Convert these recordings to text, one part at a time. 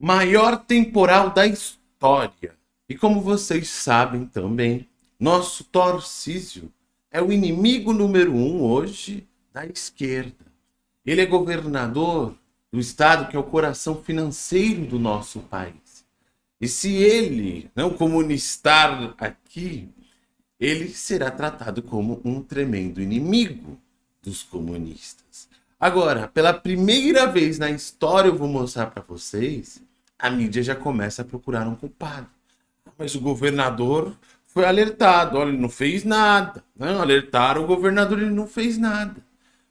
Maior temporal da história. E como vocês sabem também, nosso Torcísio é o inimigo número um hoje da esquerda. Ele é governador do estado que é o coração financeiro do nosso país. E se ele não comunistar aqui, ele será tratado como um tremendo inimigo dos comunistas. Agora, pela primeira vez na história eu vou mostrar para vocês, a mídia já começa a procurar um culpado. Mas o governador foi alertado, olha, ele não fez nada. Não, alertaram o governador, ele não fez nada.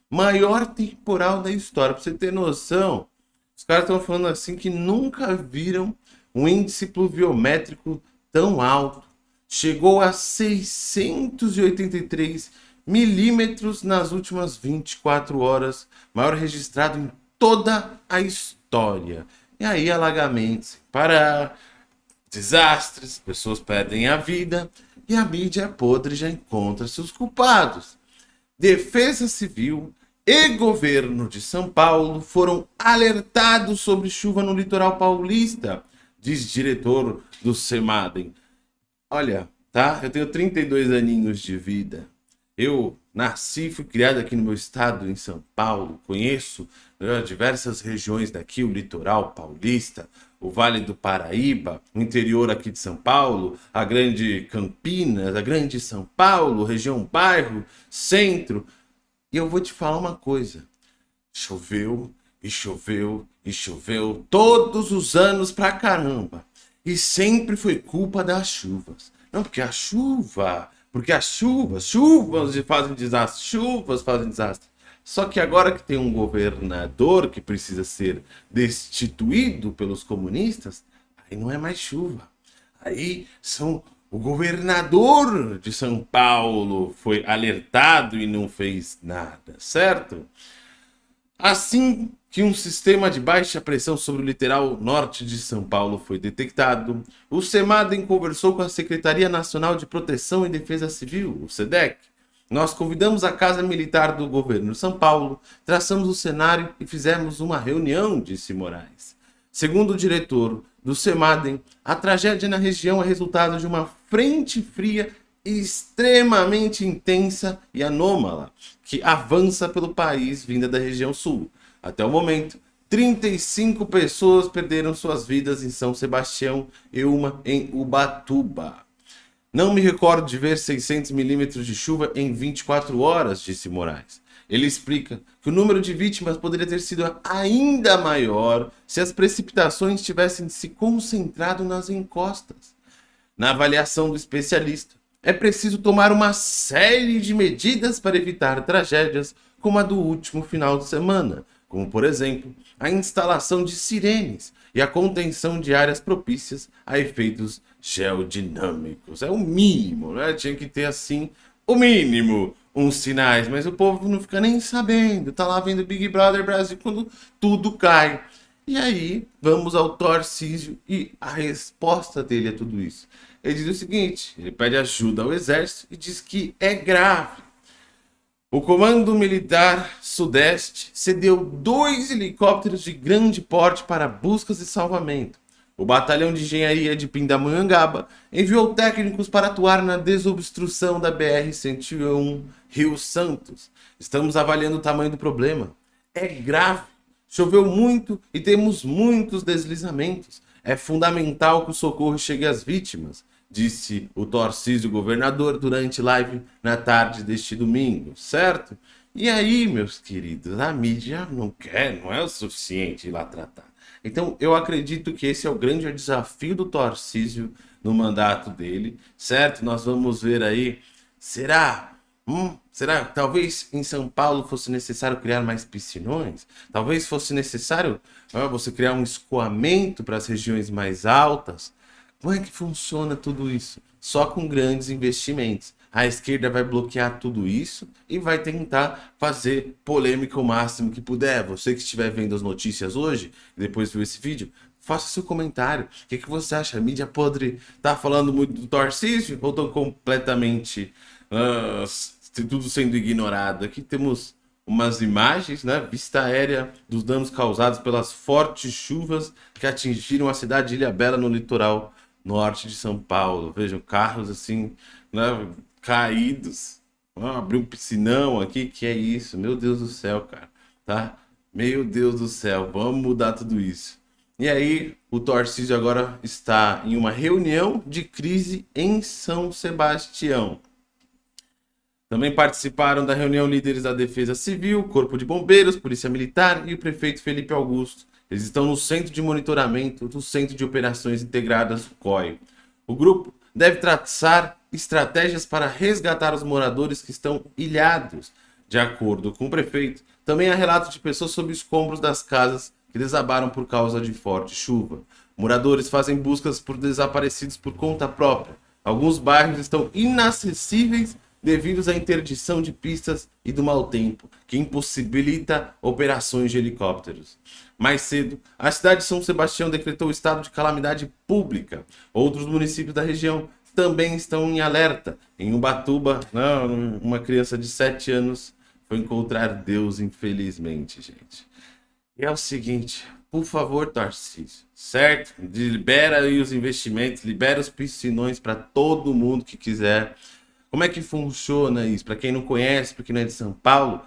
Maior temporal da história, para você ter noção, os caras estão falando assim que nunca viram um índice pluviométrico tão alto. Chegou a 683 milímetros nas últimas 24 horas, maior registrado em toda a história. E aí alagamentos para desastres, pessoas perdem a vida e a mídia podre já encontra seus culpados. Defesa Civil e governo de São Paulo foram alertados sobre chuva no litoral paulista, diz diretor do Semadem. Olha, tá? Eu tenho 32 aninhos de vida. Eu nasci, fui criado aqui no meu estado, em São Paulo. Conheço né, diversas regiões daqui, o litoral paulista, o Vale do Paraíba, o interior aqui de São Paulo, a grande Campinas, a grande São Paulo, região bairro, centro. E eu vou te falar uma coisa. Choveu e choveu e choveu todos os anos pra caramba. E sempre foi culpa das chuvas. Não, porque a chuva, porque as chuvas, chuvas fazem desastre, chuvas fazem desastre. Só que agora que tem um governador que precisa ser destituído pelos comunistas, aí não é mais chuva. Aí são o governador de São Paulo foi alertado e não fez nada, certo? Assim que um sistema de baixa pressão sobre o litoral norte de São Paulo foi detectado, o SEMADEM conversou com a Secretaria Nacional de Proteção e Defesa Civil, o SEDEC. Nós convidamos a Casa Militar do Governo de São Paulo, traçamos o cenário e fizemos uma reunião, disse Moraes. Segundo o diretor do SEMADEM, a tragédia na região é resultado de uma frente fria extremamente intensa e anômala que avança pelo país vinda da região sul. Até o momento, 35 pessoas perderam suas vidas em São Sebastião e uma em Ubatuba. Não me recordo de ver 600 milímetros de chuva em 24 horas, disse Moraes. Ele explica que o número de vítimas poderia ter sido ainda maior se as precipitações tivessem se concentrado nas encostas. Na avaliação do especialista, é preciso tomar uma série de medidas para evitar tragédias como a do último final de semana, como por exemplo, a instalação de sirenes e a contenção de áreas propícias a efeitos geodinâmicos. É o mínimo, né? Tinha que ter assim, o mínimo, uns sinais, mas o povo não fica nem sabendo. Tá lá vendo Big Brother Brasil quando tudo cai. E aí, vamos ao Tarcísio e a resposta dele a tudo isso. Ele diz o seguinte, ele pede ajuda ao exército e diz que é grave. O Comando Militar Sudeste cedeu dois helicópteros de grande porte para buscas e salvamento. O Batalhão de Engenharia de Pindamonhangaba enviou técnicos para atuar na desobstrução da BR-101 Rio Santos. Estamos avaliando o tamanho do problema. É grave. Choveu muito e temos muitos deslizamentos. É fundamental que o socorro chegue às vítimas, disse o Torcísio governador durante live na tarde deste domingo, certo? E aí, meus queridos, a mídia não quer, não é o suficiente ir lá tratar. Então, eu acredito que esse é o grande desafio do Tarcísio no mandato dele, certo? Nós vamos ver aí, será? Hum, será talvez em São Paulo fosse necessário criar mais piscinões? Talvez fosse necessário ah, você criar um escoamento para as regiões mais altas? Como é que funciona tudo isso? Só com grandes investimentos a esquerda vai bloquear tudo isso e vai tentar fazer polêmica o máximo que puder. Você que estiver vendo as notícias hoje, depois viu esse vídeo, faça seu comentário. O que, que você acha? A mídia podre tá falando muito do Tarcísio ou estão completamente uh, tudo sendo ignorado? Aqui temos umas imagens, né? Vista aérea dos danos causados pelas fortes chuvas que atingiram a cidade de Ilha Bela no litoral norte de São Paulo. Vejam, carros assim, né? Caídos. Ah, abriu um piscinão aqui, que é isso? Meu Deus do céu, cara. Tá? Meu Deus do céu, vamos mudar tudo isso. E aí, o Tarcísio agora está em uma reunião de crise em São Sebastião. Também participaram da reunião líderes da Defesa Civil, Corpo de Bombeiros, Polícia Militar e o prefeito Felipe Augusto. Eles estão no Centro de Monitoramento do Centro de Operações Integradas, COI. O grupo deve traçar estratégias para resgatar os moradores que estão ilhados. De acordo com o prefeito, também há relatos de pessoas sob escombros das casas que desabaram por causa de forte chuva. Moradores fazem buscas por desaparecidos por conta própria. Alguns bairros estão inacessíveis devido à interdição de pistas e do mau tempo, que impossibilita operações de helicópteros. Mais cedo, a cidade de São Sebastião decretou estado de calamidade pública. Outros municípios da região também estão em alerta. Em Ubatuba, não, uma criança de 7 anos foi encontrar Deus, infelizmente, gente. E é o seguinte, por favor, Tarcísio, certo? Libera aí os investimentos, libera os piscinões para todo mundo que quiser. Como é que funciona isso? Para quem não conhece, para quem não é de São Paulo,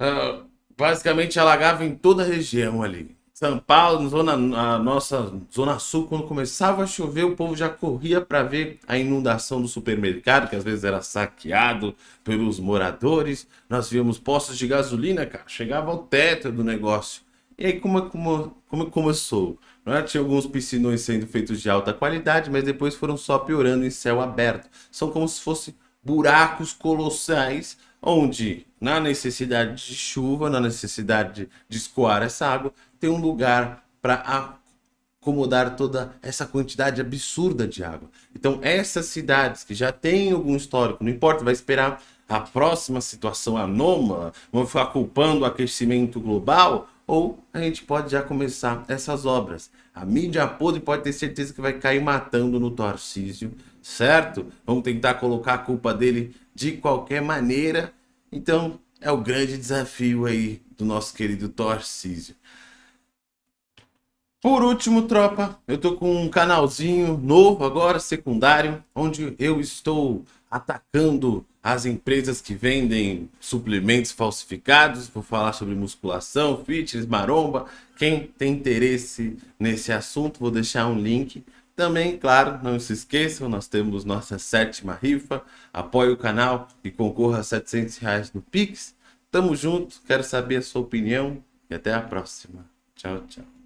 uh, basicamente alagava em toda a região ali. São Paulo, zona, a nossa zona sul, quando começava a chover, o povo já corria para ver a inundação do supermercado, que às vezes era saqueado pelos moradores. Nós víamos postos de gasolina, cara, chegava ao teto do negócio. E aí como, como, como começou? Não é? Tinha alguns piscinões sendo feitos de alta qualidade, mas depois foram só piorando em céu aberto. São como se fossem buracos colossais, onde na necessidade de chuva, na necessidade de, de escoar essa água, tem um lugar para acomodar toda essa quantidade absurda de água. Então essas cidades que já têm algum histórico, não importa, vai esperar a próxima situação anômala, vão ficar culpando o aquecimento global, ou a gente pode já começar essas obras. A mídia podre pode ter certeza que vai cair matando no Tarcísio, certo? Vamos tentar colocar a culpa dele de qualquer maneira. Então, é o grande desafio aí do nosso querido Tarcísio. Por último, tropa, eu tô com um canalzinho novo agora, secundário, onde eu estou atacando as empresas que vendem suplementos falsificados. Vou falar sobre musculação, fitness, maromba. Quem tem interesse nesse assunto, vou deixar um link. Também, claro, não se esqueçam, nós temos nossa sétima rifa. Apoie o canal e concorra a 700 reais no Pix. Tamo junto, quero saber a sua opinião e até a próxima. Tchau, tchau.